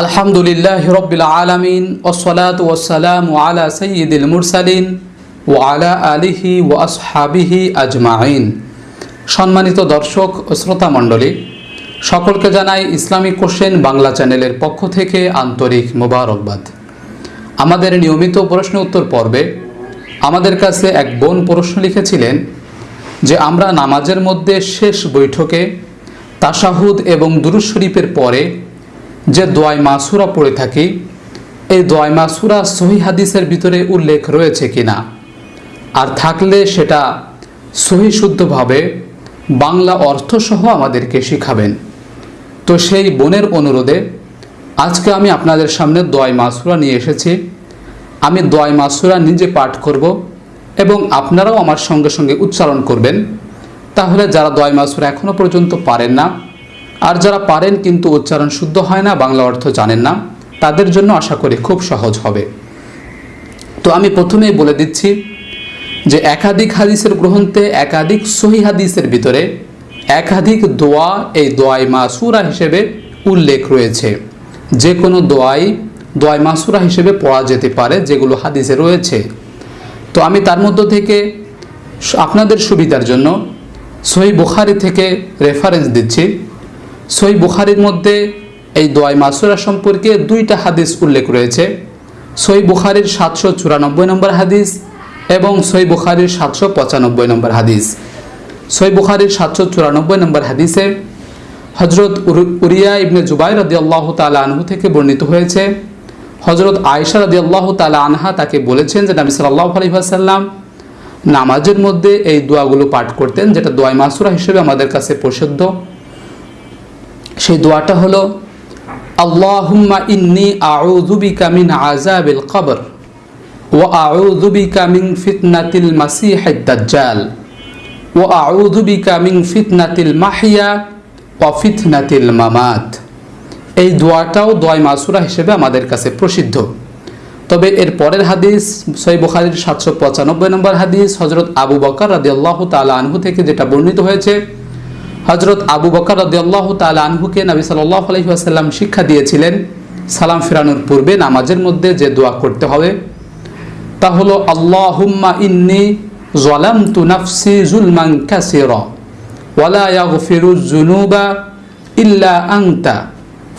আলহামদুলিল্লাহ রবিল আলমিন ওসলাত ওসালাম আলা সঈদুল মুরসালিন ও আলা আলিহি ও আসহাবিহি আজমাইন। সম্মানিত দর্শক ও শ্রোতা মণ্ডলী, সকলকে জানাই ইসলামিক কোশ্চেন বাংলা চ্যানেলের পক্ষ থেকে আন্তরিক মোবারকবাদ। আমাদের নিয়মিত প্রশ্ন উত্তর পর্বে আমাদের কাছে এক বোন প্রশ্ন লিখেছিলেন যে, আমরা নামাজের মধ্যে শেষ বৈঠকে তাশাহুদ এবং দুরুজ শরীফের পরে যে দোয়াই মাসুরা পড়ে থাকি, এই দোয়াই মাসুরা সহি হাদিসের ভিতরে উল্লেখ রয়েছে কিনা? আর থাকলে সেটা সহি শুদ্ধভাবে বাংলা অর্থসহ আমাদেরকে শিখাবেন। তো সেই বোনের অনুরোধে আজকে আমি আপনাদের সামনে দোয়াই মাসুরা নিয়ে এসেছি। আমি দোয়াই মাসুরা নিজে পাঠ করব এবং আপনারাও আমার সঙ্গে সঙ্গে উচ্চারণ করবেন। তাহলে যারা দোয়াই মাসুরা এখনও পর্যন্ত পারেন না আর যারা পারেন কিন্তু উচ্চারণ শুদ্ধ হয় না, বাংলা অর্থ জানেন না, তাদের জন্য আশা করি খুব সহজ হবে। তো আমি প্রথমেই বলে দিচ্ছি যে একাধিক হাদিসের গ্রন্থে, একাধিক সহি হাদিসের ভিতরে একাধিক দোয়া, এই দোয়াই মাসুরা হিসেবে উল্লেখ রয়েছে। যে কোনো দোয়াই দোয়াই মাসুরা হিসেবে পড়া যেতে পারে, যেগুলো হাদিসে রয়েছে। তো আমি তার মধ্য থেকে আপনাদের সুবিধার জন্য সহি বুখারি থেকে রেফারেন্স দিচ্ছি। সই বুখারির মধ্যে এই দোয়াই মাসুরা সম্পর্কে দুইটা হাদিস উল্লেখ রয়েছে। সই বুখারির সাতশো চুরানব্বই নম্বর হাদিস এবং সই বুখারির সাতশো পঁচানব্বই নম্বর হাদিস। সই বুখারির সাতশো চুরানব্বই নম্বর হাদিসে হজরত উরিয়া ইবনে জুবাই রদি আল্লাহ তালা আনহু থেকে বর্ণিত হয়েছে হজরত আয়সা রদি আল্লাহ তালা আনহা তাকে বলেছেন যে নবী সাল্লাহ আলহিহাসাল্লাম নামাজের মধ্যে এই দোয়াগুলো পাঠ করতেন, যেটা দোয়াই মাসুরা হিসেবে আমাদের কাছে প্রসিদ্ধ। সেই দোয়াটা হলো, আল্লাহুম্মা ইন্নি আউযুবিকা মিন আযাবিল কবর ওয়া আউযুবিকা মিন ফিতনাতিল মাসিহিদ দাজ্জাল ওয়া আউযুবিকা মিন ফিতনাতিল মাহিয়া ওয়া ফিতনাতিল মামাত। এই দোয়াটাও দোয়াই মাসুরা হিসেবে আমাদের কাছে প্রসিদ্ধ। তবে এর পরের হাদিস সই বুখারির সাতশো পঁচানব্বই নম্বর হাদিস হজরত আবু বকর রাদি আল্লাহ তালা আনহু থেকে যেটা বর্ণিত হয়েছে হজরত আবু বকর রদিয়াল্লাহ তাল আনহুকে নবী সাল্লাহ আলহিহাসাল্লাম শিক্ষা দিয়েছিলেন, সালাম ফিরানোর পূর্বে নামাজের মধ্যে যে দোয়া করতে হবে, তা হলো, আল্লাহুম্মা ইন্নি জলাম তু নাফসি জুলমান কাসির ওয়ালা ইয়াগফিরু জুনুবা ইল্লা আংতা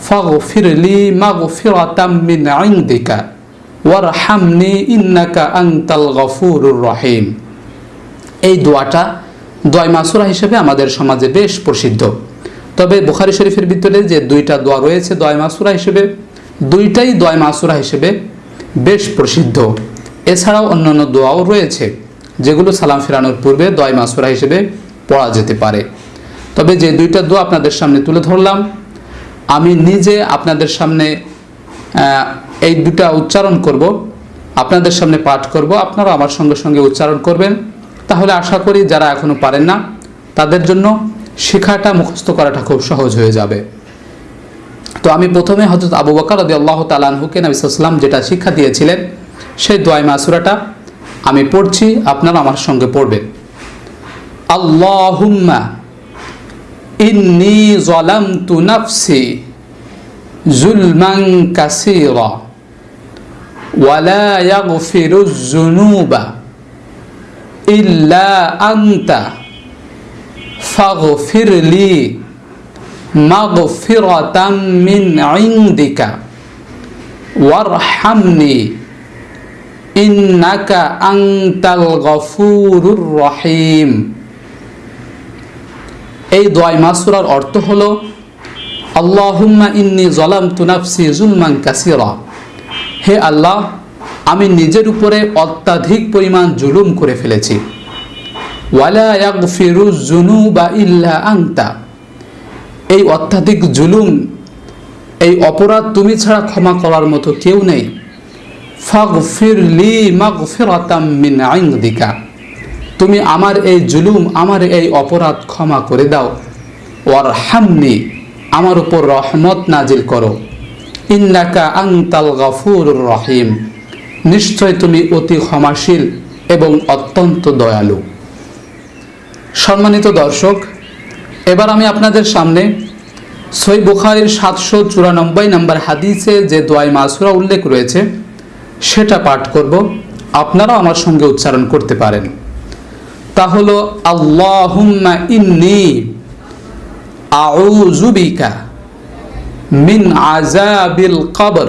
ফাগফিরলি মাগফিরাতাম মিন ইনদিকা, ওয়ারহামনি ইন্নাকা আনতাল গফুরুর রহিম। এই দোয়াটা দোয়াই মাসুরা হিসেবে আমাদের সমাজে বেশ প্রসিদ্ধ। তবে বুখারি শরীফের ভিতরে যে দুইটা দোয়া রয়েছে দোয়াই মাসুরা হিসেবে, দুইটাই দোয়াই মাসুরা হিসেবে বেশ প্রসিদ্ধ। এছাড়াও অন্যান্য দোয়াও রয়েছে, যেগুলো সালাম ফেরানোর পূর্বে দোয়াই মাসুরা হিসেবে পড়া যেতে পারে। তবে যে দুইটা দোয়া আপনাদের সামনে তুলে ধরলাম, আমি নিজে আপনাদের সামনে এই দুটা উচ্চারণ করব। আপনাদের সামনে পাঠ করব আপনারা আমার সঙ্গে সঙ্গে উচ্চারণ করবেন। তাহলে আশা করি যারা এখনও পারেন না, তাদের জন্য শেখাটা, মুখস্থ করাটা খুব সহজ হয়ে যাবে। তো আমি প্রথমে হজরত আবু বকর রদি আল্লাহ তালানহুকে নবী সাল্লাম যেটা শিক্ষা দিয়েছিলেন, সেই দোয়াই মাসুরাটা আমি পড়ছি আপনারা আমার সঙ্গে পড়বেন। আল্লাহুম্মা ইন্নি জলামতু নাফসি জুলমান কাসীরা ওয়ালা ইয়াগফিরুজ জুনুবা ইল্লা আন্তা ফাগফির লি মাগফিরাতাম মিন ইনদিকা ওয়ারহামনি ইন্নাকা আনতাল গফুরুর রহিম। এই দোয়াই মাসুরার অর্থ হলো, আল্লাহুম্মা ইন্নি জলাম তুনাফসি জুলমান কাসিরা। হে আল্লাহ আমি নিজের উপরে অত্যাধিক পরিমাণ জুলুম করে ফেলেছি। ইল্লা আংতা এই অত্যাধিক জুলুম, এই অপরাধ তুমি ছাড়া ক্ষমা করার মতো কেউ নেই। ফাগফির লি তুমি আমার এই জুলুম, আমার এই অপরাধ ক্ষমা করে দাও। ওয়ার হামনি আমার উপর রহমত নাজিল করো। ইন্নাকা আংতাল গফুর রহিম। নিশ্চয় তুমি অতি ক্ষমাশীল এবং অত্যন্ত দয়ালু। সম্মানিত দর্শক, এবার আমি আপনাদের সামনে সই বুখারির সাতশো চুরানব্বই নম্বর হাদিসে যে দোয়াই মাসুরা উল্লেখ রয়েছে, সেটা পাঠ করব। আপনারাও আমার সঙ্গে উচ্চারণ করতে পারেন। তা হলো, আল্লাহুম্মা ইন্নি আউজুবিকা মিন আজাবিল কবর।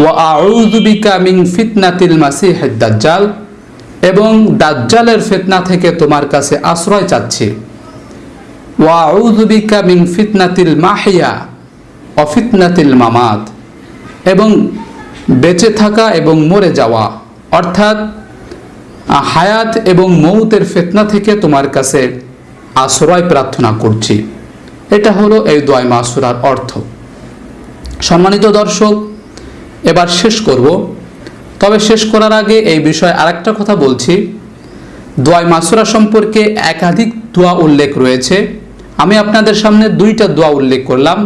ওয়া মিন ফিতনাতিল মাসিহিদ দাজ্জাল, এবং দাজ্জালের ফিতনা থেকে তোমার কাছে আশ্রয় চাচ্ছি। ওয়া বিকা মিন ফিতনাতিল মাহিয়া ওয়া ফিতনাতিল মামাত, এবং বেঁচে থাকা এবং মরে যাওয়া, অর্থাৎ হায়াত এবং মৌতের ফেতনা থেকে তোমার কাছে আশ্রয় প্রার্থনা করছি। এটা হলো এই দোয়াই মাসুরার অর্থ। সম্মানিত দর্শক এবার শেষ করব। তবে শেষ করার আগে এই বিষয়ে আরেকটা কথা বলছি। দোয়াই মাসুরা সম্পর্কে একাধিক দোয়া উল্লেখ রয়েছে। আমি আপনাদের সামনে দুইটা দোয়া উল্লেখ করলাম।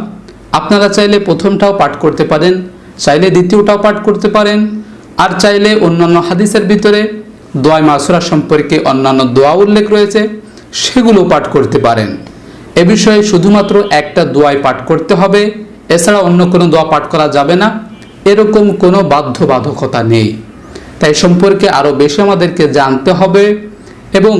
আপনারা চাইলে প্রথমটাও পাঠ করতে পারেন, চাইলে দ্বিতীয়টাও পাঠ করতে পারেন, আর চাইলে অন্যান্য হাদিসের ভিতরে দোয়াই মাসুরা সম্পর্কে অন্যান্য দোয়া উল্লেখ রয়েছে, সেগুলো পাঠ করতে পারেন। এ বিষয়ে শুধুমাত্র একটা দোয়াই পাঠ করতে হবে। এছাড়া অন্য কোনো দোয়া পাঠ করা যাবে না। এরকম কোনো বাধ্যবাধকতা নেই। তাই সম্পর্কে আরও বেশি আমাদেরকে জানতে হবে এবং